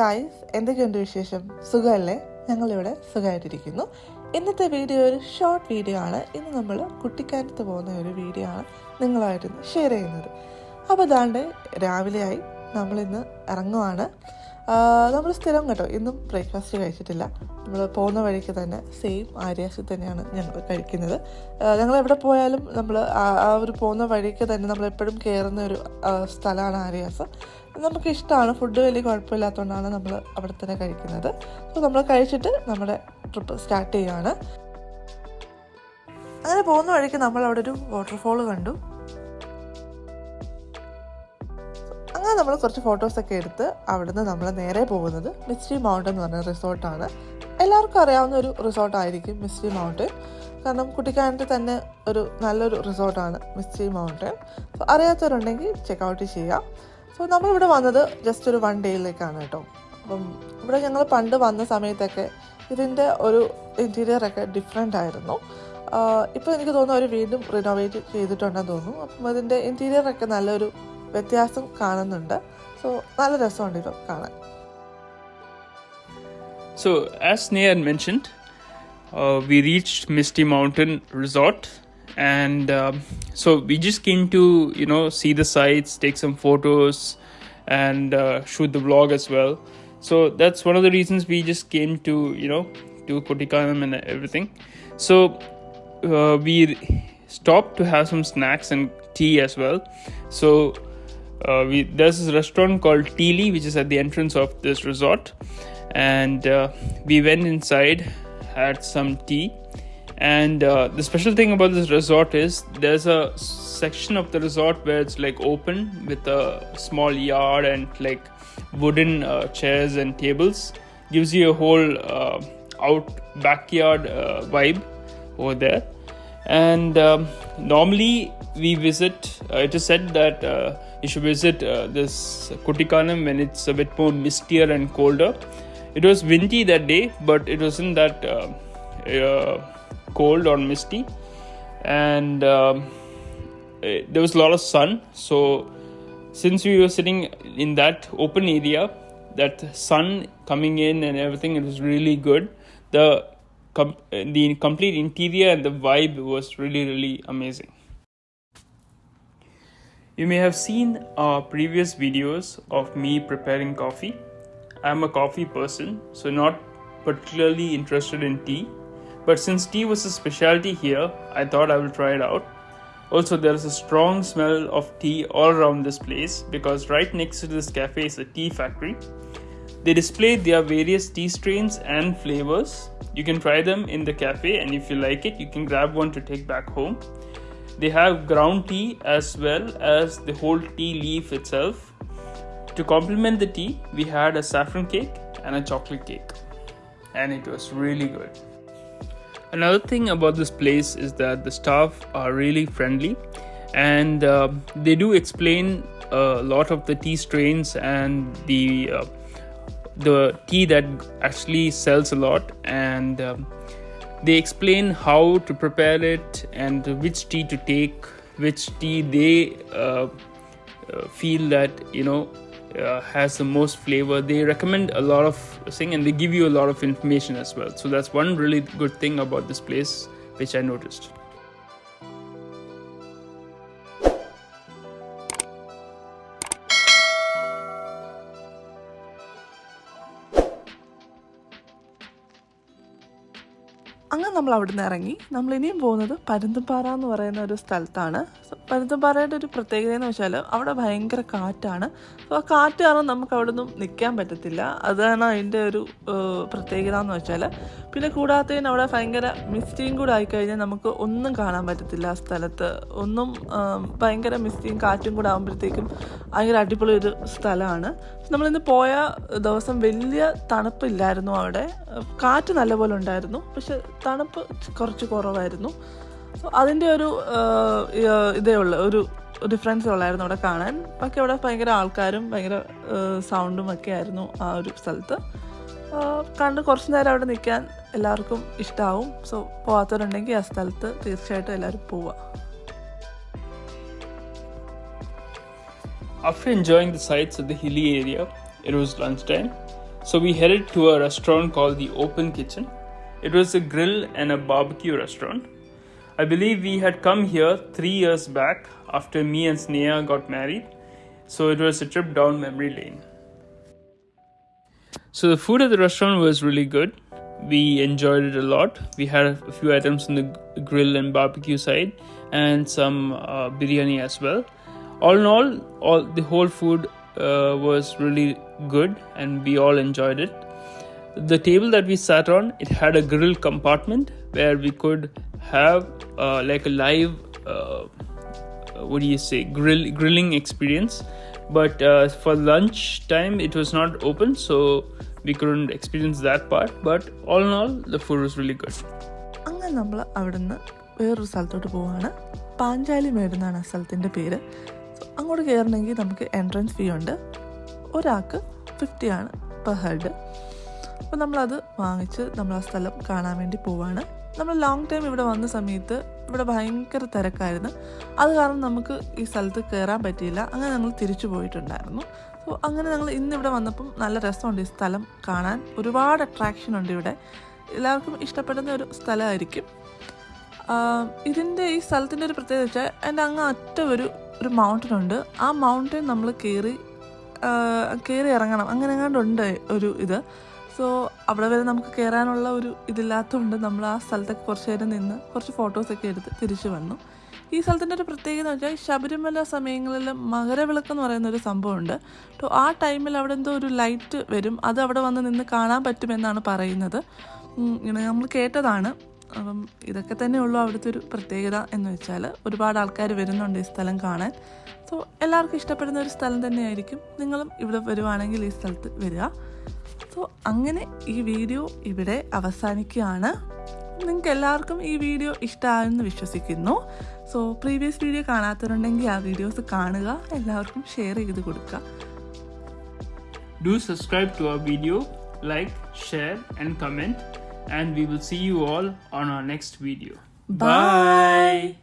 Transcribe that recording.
Guys എന്തൊക്കെയുണ്ട് വിശേഷം? സുഖമല്ലേ? ഞങ്ങളിവിടെ സുഖമായിട്ടിരിക്കുന്നു. ഇന്നത്തെ വീഡിയോ ഒരു ഷോർട്ട് വീഡിയോ ആണ്. ഇന്ന് നമ്മൾ കുട്ടിക്കാനത്ത് പോകുന്ന ഒരു വീഡിയോ ആണ് നിങ്ങളുമായിട്ട് ഷെയർ ചെയ്യുന്നത്. അപ്പോൾ അതാണ്ട് രാവിലെയായി. നമ്മളിന്ന് ഇറങ്ങുവാണ്. നമ്മൾ സ്ഥിരം കേട്ടോ ഇന്നും ബ്രേക്ക്ഫാസ്റ്റ് കഴിച്ചിട്ടില്ല. നമ്മൾ പോകുന്ന വഴിക്ക് തന്നെ സെയിം ആര്യാസിൽ തന്നെയാണ് ഞങ്ങൾ കഴിക്കുന്നത്. ഞങ്ങൾ എവിടെ പോയാലും നമ്മൾ ആ ഒരു പോകുന്ന വഴിക്ക് തന്നെ നമ്മൾ എപ്പോഴും കയറുന്ന ഒരു സ്ഥലമാണ് ആര്യാസ് നമുക്ക് ഇഷ്ടമാണ് ഫുഡ് വലിയ കുഴപ്പമില്ലാത്തതുകൊണ്ടാണ് നമ്മൾ അവിടെ തന്നെ കഴിക്കുന്നത്. അപ്പോൾ നമ്മൾ കഴിച്ചിട്ട് നമ്മുടെ ട്രിപ്പ് സ്റ്റാർട്ട് ചെയ്യുകയാണ് അങ്ങനെ പോകുന്ന വഴിക്ക് നമ്മൾ അവിടെ ഒരു വാട്ടർഫോൾ കണ്ടു. അങ്ങനെ നമ്മൾ കുറച്ച് ഫോട്ടോസൊക്കെ എടുത്ത് അവിടുന്ന് നമ്മൾ നേരെ പോകുന്നത് മിസ്റ്റി മൗണ്ടൻ എന്ന് പറഞ്ഞ റിസോർട്ടാണ് എല്ലാവർക്കും അറിയാവുന്ന ഒരു റിസോർട്ടായിരിക്കും മിസ്റ്റി മൗണ്ടൻ കാരണം കുട്ടിക്കാനത്ത് തന്നെ ഒരു നല്ലൊരു റിസോർട്ടാണ് മിസ്റ്റി മൗണ്ടൻ അറിയാത്തവരുണ്ടെങ്കിൽ ചെക്കൗട്ട് ചെയ്യാം. സോ നമ്മളിവിടെ വന്നത് ജസ്റ്റ് ഒരു വൺ ഡേയിലേക്കാണ് കേട്ടോ. അപ്പം ഇവിടെ ഞങ്ങൾ പണ്ട് വന്ന സമയത്തൊക്കെ ഇതിന്റെ ഒരു ഇന്റീരിയറൊക്കെ ഡിഫറെന്റ് ആയിരുന്നു. ഇപ്പോൾ എനിക്ക് തോന്നുന്നു അവർ വീണ്ടും റിനോവേറ്റ് ചെയ്തിട്ടുണ്ടെന്ന് തോന്നുന്നു. അപ്പം അതിന്റെ ഇന്റീരിയറൊക്കെ നല്ലൊരു വ്യത്യാസം കാണുന്നുണ്ട്. സോ നല്ല രസമുണ്ട് ഇത് കാണാൻ. So as Neha mentioned we we misty mountain resort and um, so we just came to you know see the sights, take some photos, and uh, shoot the vlog as well. So that's one of the reasons we just came to you know to Kotikanam and everything. So uh, we stopped to have some snacks and tea as well. So uh, we there's this restaurant called Teely, which is at the entrance of this resort, and uh, we went inside, had some tea, and uh, the special thing about this resort is there's a section of the resort where it's like open with a small yard and like wooden uh, chairs and tables, gives you a whole uh, out backyard uh, vibe over there. And um, normally we visit uh, it is said that uh, you should visit this Kutikanam when it's a bit more mistier and colder. It was windy that day but it wasn't that cold or misty. And um, eh, there was a lot of sun. So since we were sitting in that open area that sun coming in and everything it was really good. The com- the complete interior and the vibe was really really amazing. You may have seen our previous videos of me preparing coffee. I'm a coffee person so not particularly interested in tea but since tea was a specialty here i thought i will try it out also, there is a strong smell of tea all around this place because right next to this cafe is a tea factory. They display their various tea strains and flavors. You can try them in the cafe, and if you like it, you can grab one to take back home. They have ground tea as well as the whole tea leaf itself. To complement the tea, we had a saffron cake and a chocolate cake, and it was really good. Another thing about this place is that the staff are really friendly and uh, they do explain a lot of the tea strains and the uh, the tea that actually sells a lot and um, they explain how to prepare it and which tea to take which tea they uh, uh, feel that you know uh, has the most flavor. They recommend a lot of thing and they give you a lot of information as well. So that's one really good thing about this place which i noticed അങ്ങനെ നമ്മൾ അവിടെ നിന്ന് ഇറങ്ങി. നമ്മൾ ഇനിയും പോകുന്നത് പരുന്തുംപാറ എന്ന് പറയുന്ന ഒരു സ്ഥലത്താണ്. പരുന്തുംപാറയുടെ ഒരു പ്രത്യേകത എന്ന് വെച്ചാൽ അവിടെ ഭയങ്കര കാറ്റാണ്. അപ്പോൾ ആ കാറ്റ് കാരണം നമുക്ക് അവിടെ നിന്നും നിൽക്കാൻ പറ്റത്തില്ല. അതാണ് അതിന്റെ ഒരു പ്രത്യേകത എന്ന് വെച്ചാൽ പിന്നെ കൂടാത്തതിന് അവിടെ ഭയങ്കര മിസ്റ്റിയും കൂടെ ആയിക്കഴിഞ്ഞാൽ നമുക്ക് ഒന്നും കാണാൻ പറ്റത്തില്ല ആ സ്ഥലത്ത്. ഒന്നും ഭയങ്കര മിസ്റ്റിയും കാറ്റും കൂടെ ആകുമ്പോഴത്തേക്കും ഭയങ്കര അടിപൊളി ഒരു സ്ഥലമാണ്. നമ്മളിന്ന് പോയ ദിവസം വലിയ തണുപ്പില്ലായിരുന്നു അവിടെ. കാറ്റ് നല്ലപോലെ ഉണ്ടായിരുന്നു. പക്ഷെ തണുപ്പ് കുറച്ച് കുറവായിരുന്നു. സോ അതിന്റെ ഒരു ഇതേ ഉള്ളു. ഒരു ഡിഫറൻസ് ഉള്ളായിരുന്നു അവിടെ കാണാൻ. ബാക്കി അവിടെ ഭയങ്കര ആൾക്കാരും ഭയങ്കര സൗണ്ടും ഒക്കെ ആയിരുന്നു ആ ഒരു സ്ഥലത്ത്. കണ്ട് കുറച്ച് നേരം അവിടെ നിൽക്കാൻ എല്ലാവർക്കും ഇഷ്ടമാവും സോ പോകാത്തവരുണ്ടെങ്കിൽ ആ സ്ഥലത്ത് തീർച്ചയായിട്ടും എല്ലാവരും പോവുക After enjoying the sights of the hilly area, it was lunchtime, So we headed to a restaurant called the Open Kitchen. It was a grill and a barbecue restaurant. I believe we had come here three years back after me and Sneha got married. So it was a trip down memory lane. So the food at the restaurant was really good. We enjoyed it a lot. We had a few items on the grill and barbecue side, and some uh, biryani as well. All in all, all the whole food uh, was really good, and we all enjoyed it. The table that we sat on, it had a grill compartment where we could have uh, like a live uh, what do you say grill grilling experience but uh, for lunch time it was not open so we couldn't experience that part but all in all the food was really good അങ്ങനെ നമ്മൾ അവിടുന്ന് വേറൊരു സ്ഥലത്തോട്ട് പോവാണ് പാഞ്ചാലി മേട് എന്നാണ് ആ സ്ഥലത്തിന്റെ പേര് അങ്ങോട്ട് കയറണമെങ്കിൽ നമുക്ക് എൻട്രൻസ് ഫീ ഉണ്ട് ഒരാൾക്ക് ഫിഫ്റ്റി ആണ് പെർ ഹെഡ് അപ്പോൾ നമ്മളത് വാങ്ങിച്ച് നമ്മൾ ആ സ്ഥലം കാണാൻ വേണ്ടി പോവാണ്. നമ്മൾ ലോങ് ടൈം ഇവിടെ വന്ന സമയത്ത് ഇവിടെ ഭയങ്കര തിരക്കായിരുന്നു. അത് കാരണം നമുക്ക് ഈ സ്ഥലത്ത് കയറാൻ പറ്റിയില്ല. അങ്ങനെ ഞങ്ങൾ തിരിച്ചു പോയിട്ടുണ്ടായിരുന്നു. അപ്പോൾ അങ്ങനെ ഞങ്ങൾ ഇന്ന് ഇവിടെ വന്നപ്പം നല്ല രസമുണ്ട് ഈ സ്ഥലം കാണാൻ. ഒരുപാട് അട്രാക്ഷൻ ഉണ്ട് ഇവിടെ. എല്ലാവർക്കും ഇഷ്ടപ്പെടുന്ന ഒരു സ്ഥലമായിരിക്കും. ഇതിന്റെ ഈ സ്ഥലത്തിന്റെ ഒരു പ്രത്യേകത വെച്ചാൽ അതിന്റെ അങ്ങ് അറ്റം ഒരു ഒരു മൗണ്ടൻ ഉണ്ട്. ആ മൗണ്ടൻ നമ്മൾ കയറി കയറി ഇറങ്ങണം. അങ്ങനെ എങ്ങാണ്ടുണ്ട് ഒരു ഇത്. സോ അവിടെ വരെ നമുക്ക് കയറാനുള്ള ഒരു ഇതില്ലാത്തതുകൊണ്ട് നമ്മൾ ആ സ്ഥലത്തൊക്കെ കുറച്ച് നേരം നിന്ന് കുറച്ച് ഫോട്ടോസൊക്കെ എടുത്ത് തിരിച്ചു വന്നു. ഈ സ്ഥലത്തിന്റെ ഒരു പ്രത്യേകത എന്ന് വെച്ചാൽ ശബരിമല സമയങ്ങളിൽ മകരവിളക്ക് എന്ന് പറയുന്ന ഒരു സംഭവമുണ്ട്. അപ്പോൾ ആ ടൈമിൽ അവിടെ എന്തോ ഒരു ലൈറ്റ് വരും. അത് അവിടെ വന്ന് നിന്ന് കാണാൻ പറ്റുമെന്നാണ് പറയുന്നത്. ഇങ്ങനെ നമ്മൾ കേട്ടതാണ്. അപ്പം ഇതൊക്കെ തന്നെ ഉള്ളൂ അവിടുത്തെ ഒരു പ്രത്യേകത എന്ന് വെച്ചാൽ ഒരുപാട് ആൾക്കാർ വരുന്നുണ്ട് ഈ സ്ഥലം കാണാൻ. സോ എല്ലാവർക്കും ഇഷ്ടപ്പെടുന്ന ഒരു സ്ഥലം തന്നെയായിരിക്കും. നിങ്ങളും ഇവിടെ വരുവാണെങ്കിൽ ഈ സ്ഥലത്ത് വരിക. സോ അങ്ങനെ ഈ വീഡിയോ ഇവിടെ അവസാനിക്കുകയാണ്. നിങ്ങൾക്ക് എല്ലാവർക്കും ഈ വീഡിയോ ഇഷ്ടമായെന്ന് വിശ്വസിക്കുന്നു. സോ പ്രീവിയസ് വീഡിയോ കാണാത്തവരുണ്ടെങ്കിൽ ആ വീഡിയോസ് കാണുക എല്ലാവർക്കും ഷെയർ ചെയ്ത് കൊടുക്കുക. Do subscribe to our video like share and comment and we will see you all on our next video Bye.